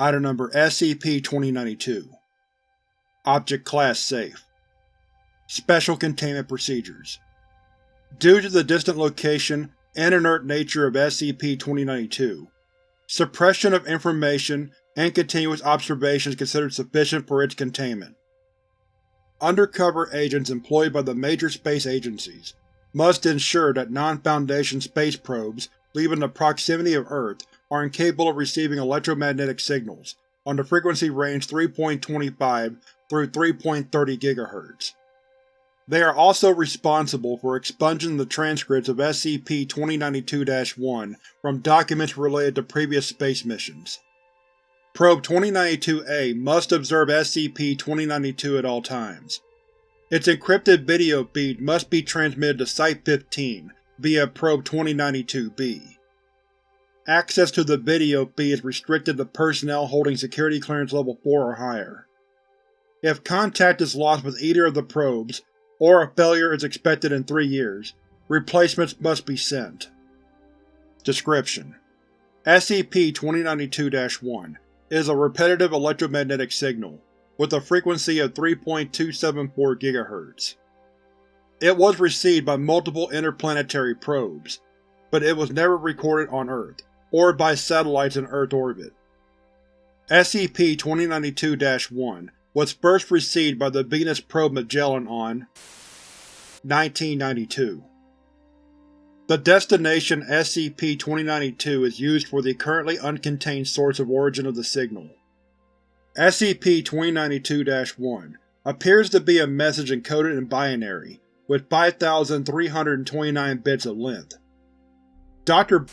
Item Number SCP-2092 Object Class Safe. Special Containment Procedures. Due to the distant location and inert nature of SCP-2092, suppression of information and continuous observation is considered sufficient for its containment. Undercover agents employed by the major space agencies must ensure that non-Foundation space probes leaving the proximity of Earth are incapable of receiving electromagnetic signals on the frequency range 3.25 through 3.30 GHz. They are also responsible for expunging the transcripts of SCP-2092-1 from documents related to previous space missions. Probe 2092-A must observe SCP-2092 at all times. Its encrypted video feed must be transmitted to Site-15 via Probe 2092-B. Access to the video feed is restricted to personnel holding Security Clearance Level 4 or higher. If contact is lost with either of the probes, or a failure is expected in three years, replacements must be sent. Description: SCP-2092-1 is a repetitive electromagnetic signal, with a frequency of 3.274 GHz. It was received by multiple interplanetary probes, but it was never recorded on Earth, or by satellites in Earth orbit. SCP-2092-1 was first received by the Venus probe Magellan on 1992. The destination SCP-2092 is used for the currently uncontained source of origin of the signal. SCP-2092-1 appears to be a message encoded in binary, with 5,329 bits of length. Dr.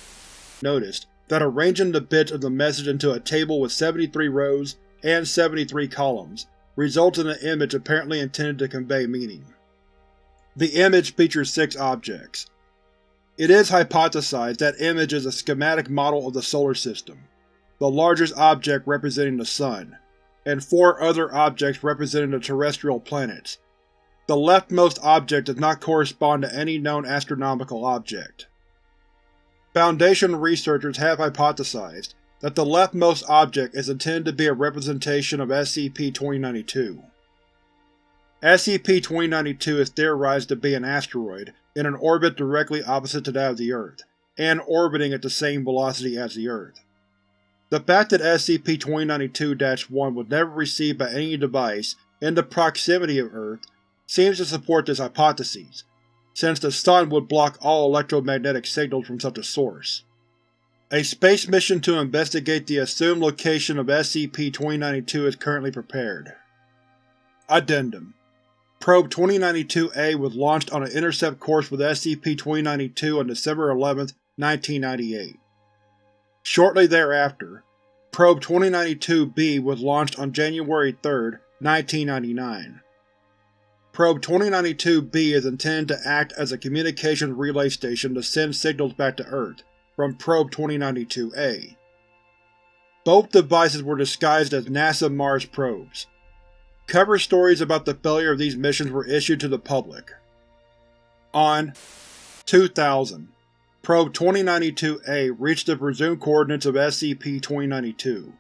noticed that arranging the bits of the message into a table with 73 rows and 73 columns results in an image apparently intended to convey meaning. The image features six objects. It is hypothesized that image is a schematic model of the Solar System, the largest object representing the Sun, and four other objects representing the terrestrial planets. The leftmost object does not correspond to any known astronomical object. Foundation researchers have hypothesized that the leftmost object is intended to be a representation of SCP-2092. SCP-2092 is theorized to be an asteroid in an orbit directly opposite to that of the Earth, and orbiting at the same velocity as the Earth. The fact that SCP-2092-1 was never received by any device in the proximity of Earth seems to support this hypothesis, since the Sun would block all electromagnetic signals from such a source. A space mission to investigate the assumed location of SCP-2092 is currently prepared. Addendum Probe 2092-A was launched on an intercept course with SCP-2092 on December 11, 1998. Shortly thereafter, Probe 2092-B was launched on January 3, 1999. Probe 2092-B is intended to act as a communications relay station to send signals back to Earth from Probe 2092-A. Both devices were disguised as NASA Mars probes. Cover stories about the failure of these missions were issued to the public. On 2000, Probe 2092-A reached the presumed coordinates of SCP-2092.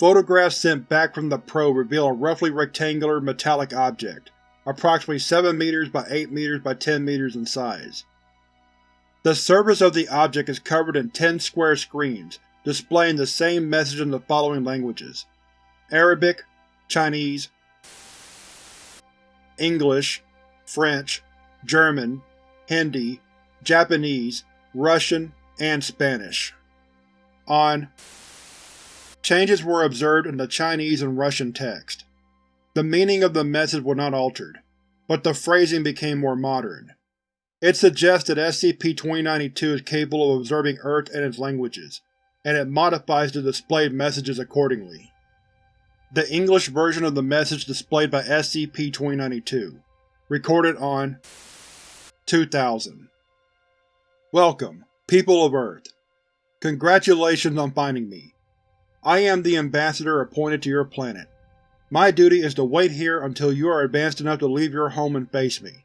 Photographs sent back from the probe reveal a roughly rectangular metallic object, approximately 7 meters by 8 meters by 10 meters in size. The surface of the object is covered in 10 square screens, displaying the same message in the following languages Arabic, Chinese, English, French, German, Hindi, Japanese, Russian, and Spanish. On Changes were observed in the Chinese and Russian text. The meaning of the message was not altered, but the phrasing became more modern. It suggests that SCP-2092 is capable of observing Earth and its languages, and it modifies the displayed messages accordingly. The English version of the message displayed by SCP-2092, recorded on 2000. Welcome, people of Earth. Congratulations on finding me. I am the Ambassador appointed to your planet. My duty is to wait here until you are advanced enough to leave your home and face me.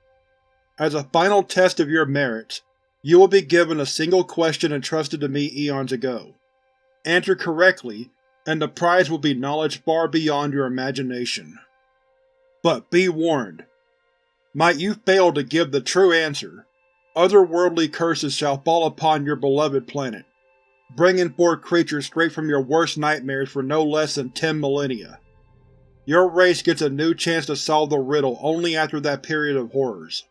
As a final test of your merits, you will be given a single question entrusted to me eons ago. Answer correctly, and the prize will be knowledge far beyond your imagination. But be warned. Might you fail to give the true answer, otherworldly curses shall fall upon your beloved planet, bringing forth creatures straight from your worst nightmares for no less than ten millennia. Your race gets a new chance to solve the riddle only after that period of horrors.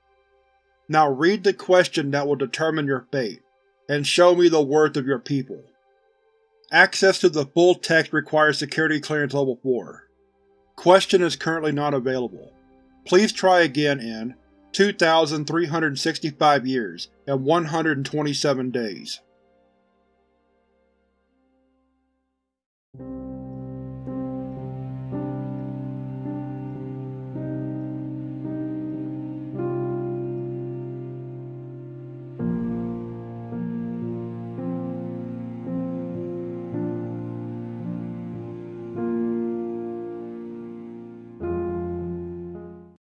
Now read the question that will determine your fate, and show me the worth of your people. Access to the full text requires Security Clearance Level 4. Question is currently not available. Please try again in 2,365 years and 127 days.